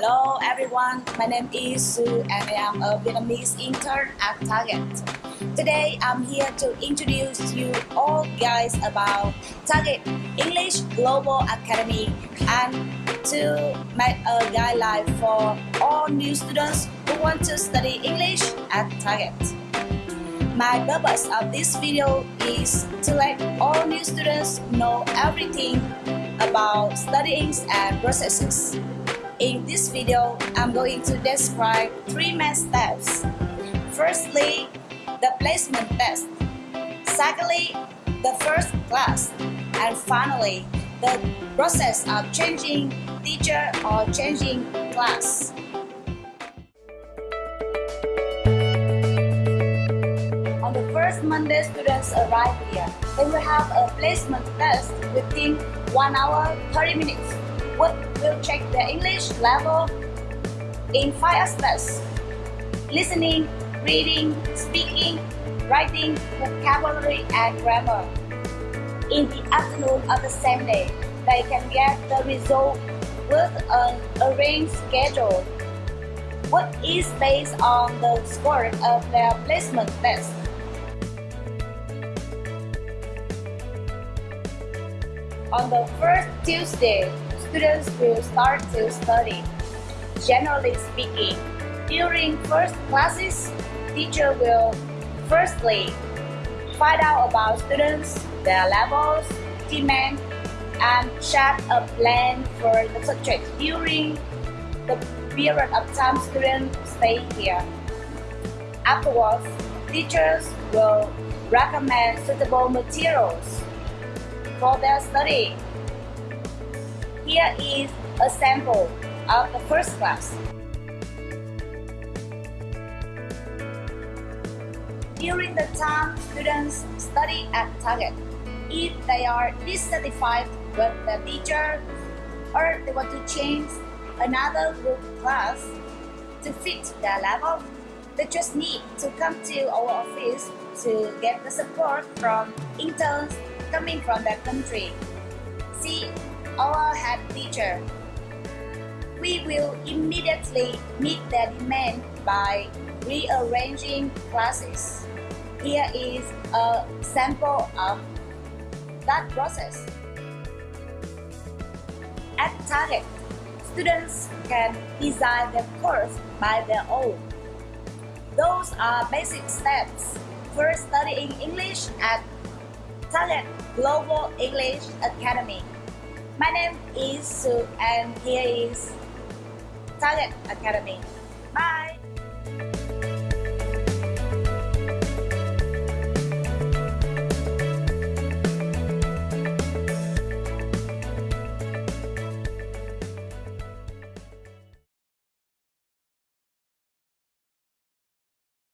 Hello everyone, my name is Su and I am a Vietnamese intern at Target. Today I'm here to introduce you all guys about Target English Global Academy and to make a guideline for all new students who want to study English at Target. My purpose of this video is to let all new students know everything about studying and processes. In this video, I'm going to describe three main steps. Firstly, the placement test. Secondly, the first class. And finally, the process of changing teacher or changing class. On the first Monday students arrive here, they will have a placement test within 1 hour 30 minutes what will check their English level in five aspects. Listening, reading, speaking, writing, vocabulary, and grammar. In the afternoon of the same day, they can get the result with an arranged schedule, what is based on the score of their placement test. On the first Tuesday, students will start to study. Generally speaking, during first classes, teacher will firstly find out about students, their levels, demand, and set a plan for the subject during the period of time students stay here. Afterwards, teachers will recommend suitable materials for their study here is a sample of the first class. During the time students study at Target, if they are dissatisfied with the teacher or they want to change another group class to fit their level, they just need to come to our office to get the support from interns coming from their country. See our head teacher. We will immediately meet the demand by rearranging classes. Here is a sample of that process. At Target, students can design their course by their own. Those are basic steps for studying English at Target Global English Academy. My name is Sue and here is Target Academy. Bye!